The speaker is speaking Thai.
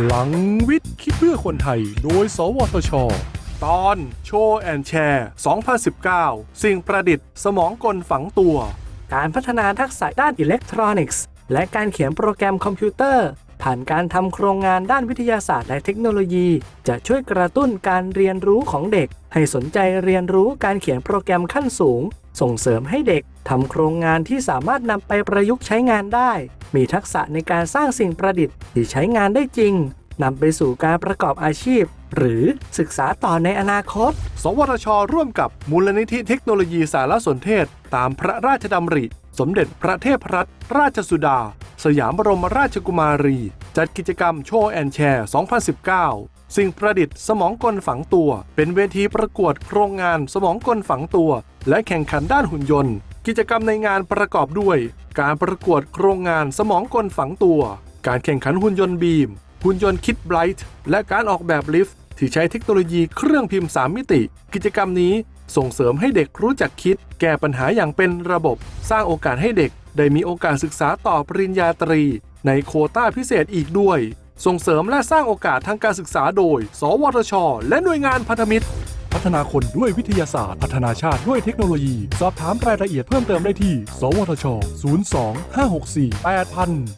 พลังวิทย์ คิดเพื่อคนไทย โดย สวทช ตอน Show and Share 2019 สิ่งประดิษฐ์สมองกลฝังตัว การพัฒนาทักษะด้านอิเล็กทรอนิกส์ และการเขียนโปรแกรมคอมพิวเตอร์ ผ่านการทำโครงงานด้านวิทยาศาสตร์และเทคโนโลยี จะช่วยกระตุ้นการเรียนรู้ของเด็ก ให้สนใจเรียนรู้การเขียนโปรแกรมขั้นสูง ส่งเสริมให้เด็กทำโครงงานที่สามารถนำไปประยุกต์ใช้งานได้ มีทักษะในการสร้างสิ่งประดิษฐ์ที่ใช้งานได้จริงนำไปสู่การประกอบอาชีพ หรือศึกษาต่อในอนาคต สวทช ร่วมกับมูลนิธิเทคโนโลยีสารสนเทศ ตามพระราชดำริ สมเด็จพระเทพรัตนราชสุดา สยามบรมราชกุมารี จัดกิจกรรมโชว์แอนแชร์ 2019 สิ่งประดิษฐ์สมองกลฝังตัว เป็นเวทีประกวดโครงงานสมองกลฝังตัว และแข่งขันด้านหุ่นยนต์ กิจกรรมในงานประกอบด้วย การประกวดโครงงานสมองกลฝังตัว การแข่งขันหุ่นยนต์บีม หุ่นยนต์คิดไบรท์และการออกแบบลิฟต์ที่ใช้เทคโนโลยีเครื่องพิมพ์ 3 มิติ กิจกรรมนี้ส่งเสริมให้เด็กรู้จักคิด แก้ปัญหาอย่างเป็นระบบ สร้างโอกาสให้เด็ก ได้มีโอกาสศึกษาต่อปริญญาตรี ในโคต้าพิเศษอีกด้วย ส่งเสริมและสร้างโอกาสทางการศึกษาโดย สวทช และหน่วยงานพันธมิตร พัฒนาคนด้วยวิทยาศาสตร์ พัฒนาชาติด้วยเทคโนโลยี สอบถามรายละเอียดเพิ่มเติมได้ที่ สวทช 02 564 8000